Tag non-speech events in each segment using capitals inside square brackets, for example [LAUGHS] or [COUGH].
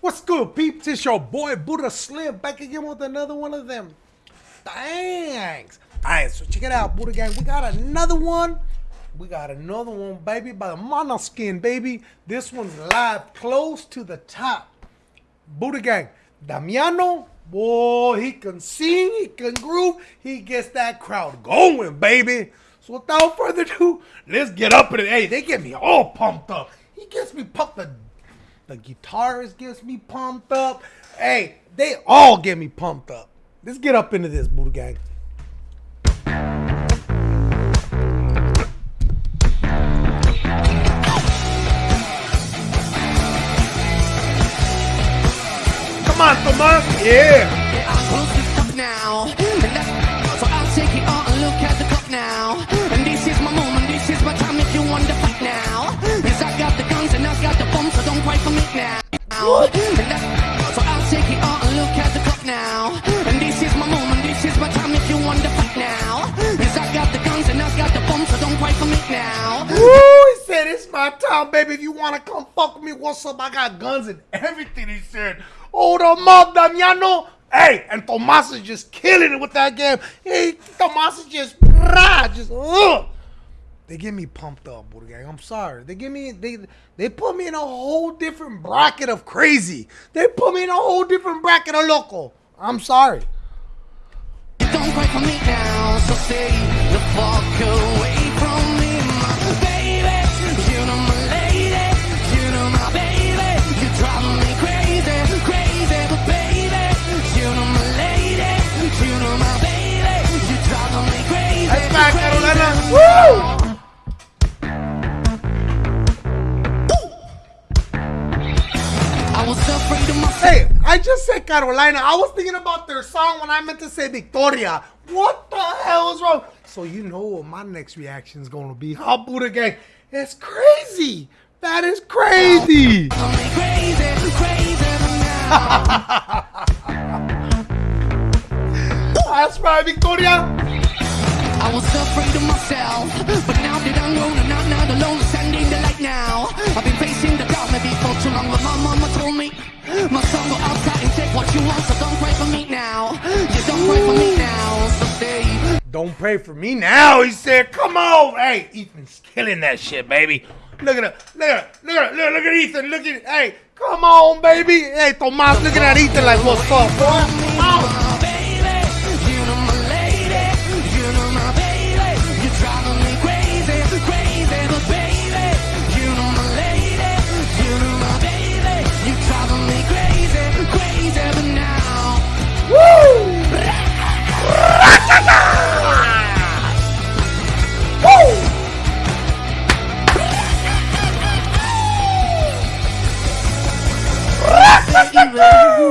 What's good, peeps? It's your boy Buddha Slim back again with another one of them. Thanks. Alright, so check it out, Buddha Gang. We got another one. We got another one, baby, by the Maneskin, baby. This one's live close to the top. Buddha Gang. Damiano, boy, he can sing, he can groove, he gets that crowd going, baby. So without further ado, let's get up in it. Hey, they get me all pumped up. He gets me pumped the the guitarist gets me pumped up. Hey, they all get me pumped up. Let's get up into this, Buddha Gang. Come on, Tomas. Yeah. Now. So I'll take it all and look at the clock now. And this is my moment, this is my time if you want to fight now. Yes, I got the guns and I got the bombs, so don't cry for me now. He said, it's my time, baby. If you want to come fuck me, what's up? I got guns and everything, he said. Oh, Hold them up, Damiano. Hey, and Tomas is just killing it with that game. Hey, Tomas is just, rah, just, ugh. They get me pumped up, Buddha Gang. I'm sorry. They give me, they, they put me in a whole different bracket of crazy. They put me in a whole different bracket of loco. I'm sorry. Don't cry for me now, so stay the fuck away from me, my baby. You know my lady, you I just said Carolina. I was thinking about their song when I meant to say Victoria. What the hell is wrong? So you know what my next reaction is going to be. Huh, Buddha Gang? It's crazy. That is crazy. Now. [LAUGHS] That's right, Victoria. I was afraid of myself, but now that I'm grown and Don't pray for me now. He said, come on. Hey, Ethan's killing that shit, baby. Look at it. Look at it. Look at it. Look, at Ethan. Look at. Hey, come on, baby. Hey, Tomas, look at that Ethan like, what's up? Come baby.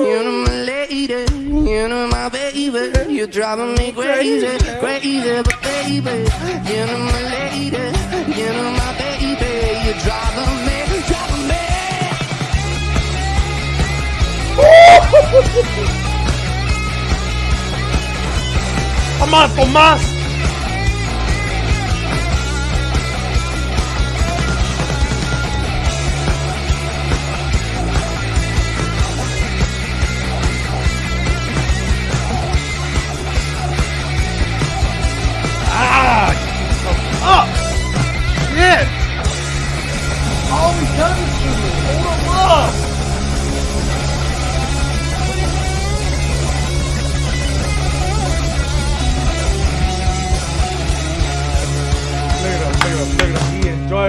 You know my lady, you know my baby. You're driving me crazy, crazy, but baby. You know my lady, you know my baby. You're driving me, driving me. Come on, Tomas. Ah,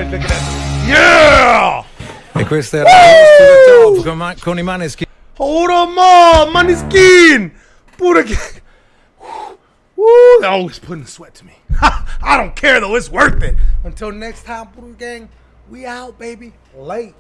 enjoys looking at Yeah! E questo era the Top con, ma- con i Maneskin. Hold him up, money skin. Buddha gang. Woo, they're always putting sweat to me. [LAUGHS] I don't care though, it's worth it. Until next time, Buddha gang, we out, baby. Late.